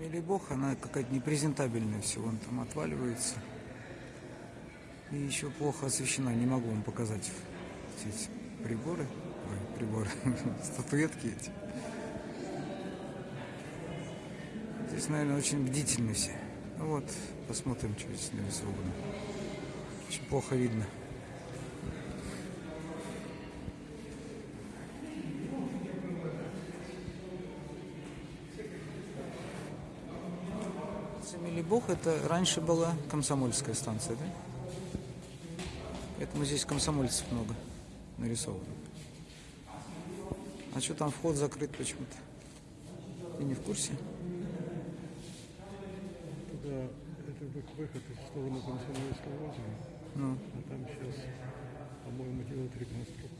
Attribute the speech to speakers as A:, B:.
A: Мили бог, она какая-то непрезентабельная все, вон там отваливается. И еще плохо освещена, не могу вам показать все эти приборы. Ой, приборы, статуэтки эти. Здесь, наверное, очень бдительны все. Ну вот, посмотрим, что здесь нарисовано. Очень плохо видно. Милибох это раньше была комсомольская станция, да? Поэтому здесь комсомольцев много нарисовано. А что там вход закрыт почему-то? Ты не в курсе?
B: Туда это вы- выход в сторону Комсомольского озера,
A: Ну,
B: а там сейчас, по-моему, делают реконструкцию.